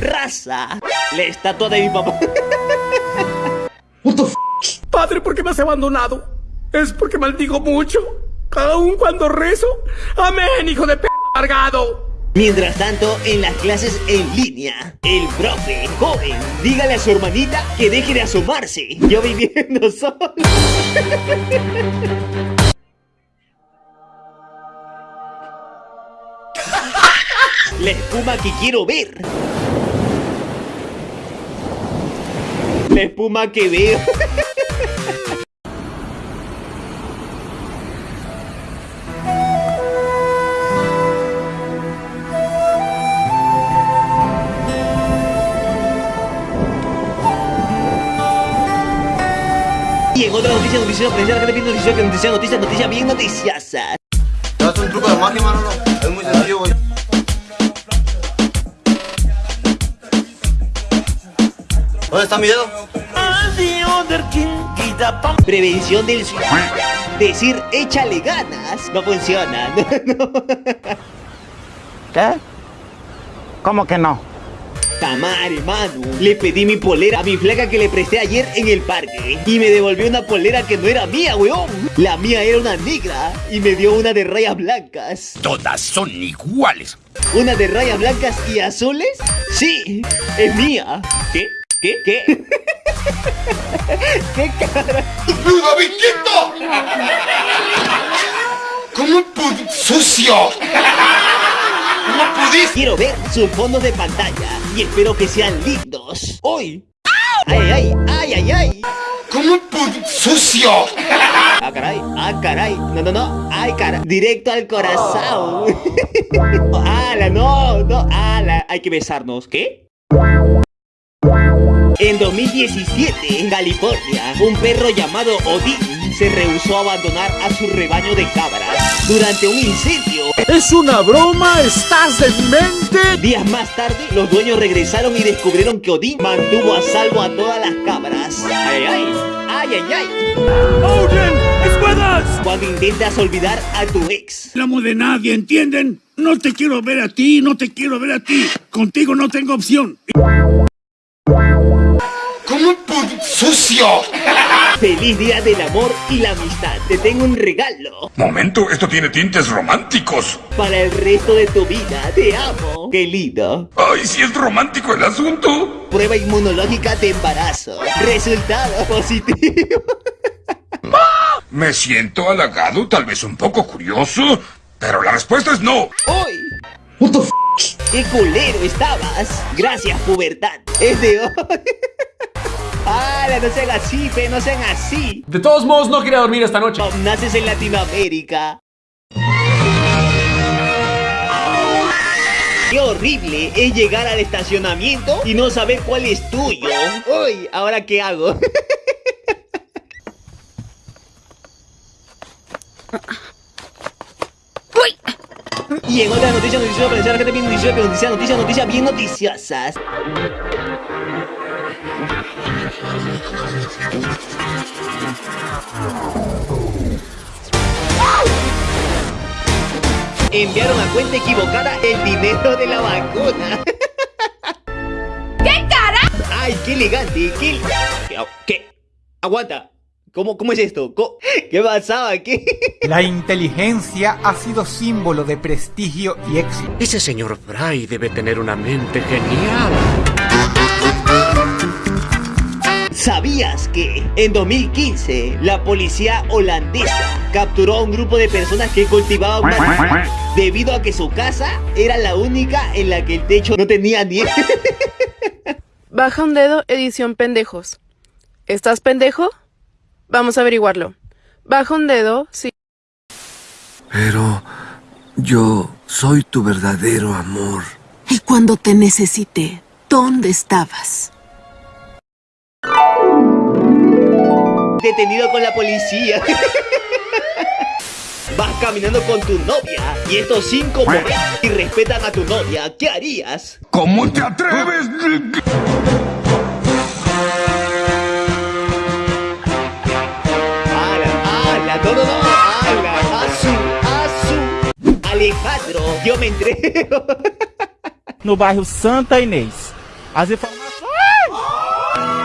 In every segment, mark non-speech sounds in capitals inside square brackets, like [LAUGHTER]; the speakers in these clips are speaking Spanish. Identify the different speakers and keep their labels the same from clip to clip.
Speaker 1: raza. La estatua de mi papá.
Speaker 2: Padre, ¿por qué me has abandonado? Es porque maldigo mucho. Aun cuando rezo. Amén, hijo de p amargado.
Speaker 1: Mientras tanto, en las clases en línea, el profe, joven, dígale a su hermanita que deje de asomarse. Yo viviendo [LAUGHS] solo. La espuma que quiero ver. la espuma que veo. Y en otra noticia noticiosa, noticias que bien noticiosa, que noticia, noticia, noticia bien noticiosa.
Speaker 3: ¿Dónde está mi dedo?
Speaker 1: Prevención del suicidio. Decir échale ganas no funciona. [LAUGHS] No.
Speaker 4: ¿Qué? ¿Cómo que no?
Speaker 1: Tamare, mano. Le pedí mi polera a mi flaca que le presté ayer en el parque. Y me devolvió una polera que no era mía, weón. La mía era una negra. Y me dio una de rayas blancas.
Speaker 2: Todas son iguales.
Speaker 1: ¿Una de rayas blancas y azules? Sí, es mía. ¿Qué? ¿Qué? ¿Qué? [LAUGHS] ¿Qué cara?
Speaker 3: ¿Cómo pu- sucio? ¿Cómo pudiste?
Speaker 1: Quiero ver sus fondos de pantalla y espero que sean lindos. ¡Hoy! ¡Ay, ay, ay, ay, ay!
Speaker 3: ¿Cómo pu- sucio?
Speaker 1: ¡Ah, caray! ¡Ah, caray! No, no, no. ¡Ay, caray! Directo al corazón. [LAUGHS] ¡Hala, no! ¡No! ¡Hala! Hay que besarnos. ¿Qué? En 2017, en California, un perro llamado Odín se rehusó a abandonar a su rebaño de cabras durante un incendio.
Speaker 2: ¿Es una broma? ¿Estás demente?
Speaker 1: Días más tarde, los dueños regresaron y descubrieron que Odín mantuvo a salvo a todas las cabras. ¡Ay, ay! ¡Ay, ay, ay!
Speaker 2: ¡Odin! ¡Escuelas!
Speaker 1: Cuando intentas olvidar a tu ex.
Speaker 2: No amo de nadie, ¿entienden? No te quiero ver a ti, no te quiero ver a ti. Contigo no tengo opción.
Speaker 3: ¿Cómo pu- sucio?
Speaker 1: ¡Feliz Día del Amor y la Amistad! Te tengo un regalo
Speaker 5: Momento, esto tiene tintes románticos.
Speaker 1: para el resto de tu vida. ¡Te amo! ¡Qué lindo!
Speaker 5: Ay, si es romántico el asunto.
Speaker 1: Prueba inmunológica de embarazo. Resultado positivo. [LAUGHS]
Speaker 5: Me siento halagado, tal vez un poco curioso, pero la respuesta es no.
Speaker 1: ¡Hoy! ¡Qué culero estabas! Gracias, pubertad. Es de hoy. [LAUGHS] ¡Hala! No sean así, pe, no sean así.
Speaker 2: De todos modos, no quería dormir esta noche.
Speaker 1: Naces en Latinoamérica. Qué horrible es llegar al estacionamiento y no saber cuál es tuyo. Uy, ¿ahora qué hago? [LAUGHS] Y en otra noticia, noticia, noticia, la gente bien noticia, noticia, noticia, noticia, bien noticiosas. Enviaron a cuenta equivocada el dinero de la vacuna.
Speaker 6: ¿Qué cara?
Speaker 1: ¡Ay, qué elegante! ¡Qué... ¿Qué? Aguanta. ¿Cómo, ¿Cómo es esto? ¿Cómo- ¿Qué pasaba? ¿Qué?
Speaker 7: La inteligencia ha sido símbolo de prestigio y éxito.
Speaker 8: Ese señor Fry debe tener una mente genial.
Speaker 1: ¿Sabías que en 2015 la policía holandesa capturó a un grupo de personas que cultivaban marihuana debido a que su casa era la única en la que el techo no tenía nieve? [LAUGHS]
Speaker 6: Baja un dedo, edición pendejos. ¿Estás pendejo? Vamos a averiguarlo. Baja un dedo, sí.
Speaker 9: Pero yo soy tu verdadero amor.
Speaker 10: Y cuando te necesité, ¿dónde estabas?
Speaker 1: Detenido con la policía. Vas caminando con tu novia y estos cinco y respetan a tu novia. ¿Qué harías?
Speaker 5: ¿Cómo te atreves?
Speaker 1: ¡Ala, ala! ¡No, no, no! ¡Ala! ¡Azu! ¡Azu! Alejandro, yo me entrego.
Speaker 7: No bairro Santa Inês,
Speaker 4: Hace famoso.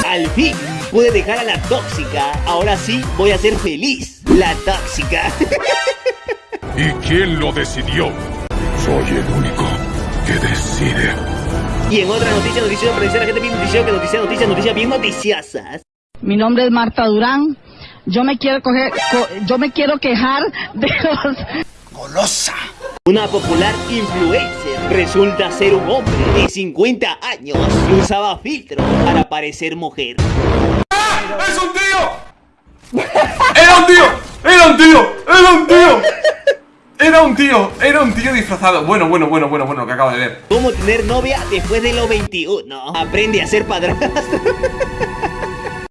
Speaker 1: Al fin pude dejar a la tóxica. Ahora sí voy a ser feliz. La tóxica. [LAUGHS]
Speaker 5: ¿Y quién lo decidió? Soy el único que decide.
Speaker 1: y en otra noticia, noticia, noticia, la gente bien noticia, que noticia, noticia, noticia bien noticiosas.
Speaker 11: Mi nombre es Marta Durán. Yo me quiero coger, co- yo me quiero quejar de los
Speaker 1: Golosa. Una popular influencer resulta ser un hombre de 50 años que usaba filtro para parecer mujer.
Speaker 2: ¡Es un tío! [LAUGHS] ¡Era un tío! ¡Era un tío! ¡Era un tío! Era un tío, era un tío disfrazado. Bueno, bueno, bueno, bueno, bueno, lo que acabo de ver.
Speaker 1: ¿Cómo tener novia después de los 21? Aprende a ser padrastro.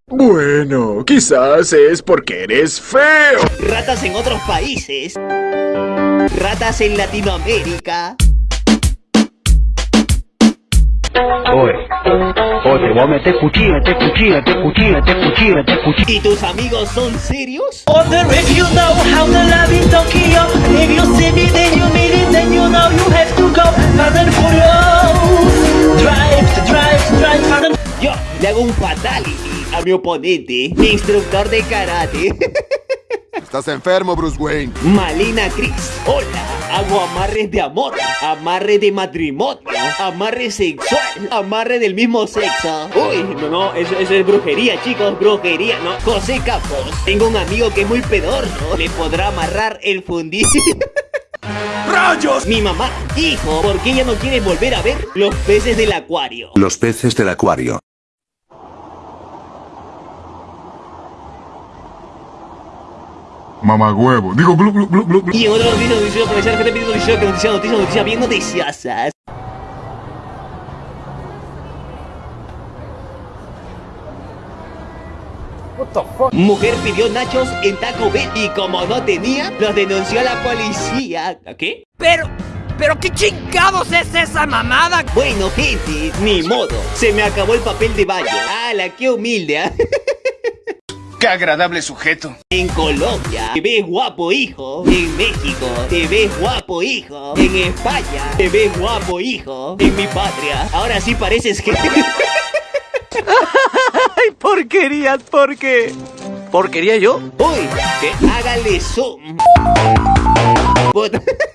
Speaker 12: Bueno, quizás es porque eres feo.
Speaker 1: Ratas en otros países. Ratas en Latinoamérica.
Speaker 13: Oye, te voy a meter cuchillo, meter cuchillo, meter cuchillo, meter cuchillo, meter cuchillo.
Speaker 1: ¿Y tus amigos son serios?
Speaker 14: Wonder if you know how to love in Tokyo. If you see me, then you mean it, then you know you have to go. And furious. Drive, drive, drive, and
Speaker 1: Yo le hago un fatality a mi oponente, mi instructor de karate. [LAUGHS]
Speaker 15: Estás enfermo, Bruce Wayne.
Speaker 1: Malina Chris, hola, hago amarres de amor, amarre de matrimonio, amarre sexual, amarre del mismo sexo. Uy, no, no, eso, eso es brujería, chicos, brujería, no. José Capos, tengo un amigo que es muy pedorro, le podrá amarrar el fundillo. [LAUGHS] ¡Rayos! Mi mamá, hijo, ¿por qué ella no quiere volver a ver los peces del acuario?
Speaker 16: Los peces del acuario.
Speaker 5: Mamá huevo. Digo, glu, glu, glu, glu, glu.
Speaker 1: Y en otra noticia, noticia, aprovechar que te pido noticia, que noticia, noticia, noticia, bien noticiosas. Mujer pidió nachos en Taco Bell y como no tenía, los denunció a la policía. ¿A qué?
Speaker 14: Pero, pero qué chingados es esa mamada.
Speaker 1: Bueno, gente, ni modo. Se me acabó el papel de baño. ¡Hala, qué humilde! ¿ah? [LAUGHS]
Speaker 2: Qué agradable sujeto.
Speaker 1: En Colombia, te ves guapo, hijo. En México, te ves guapo, hijo. En España, te ves guapo, hijo. En mi patria, ahora sí pareces que... [LAUGHS]
Speaker 8: ¡Ay, porquerías! ¿Por qué? ¿Porquería yo?
Speaker 1: Uy, que hágale zoom. [LAUGHS]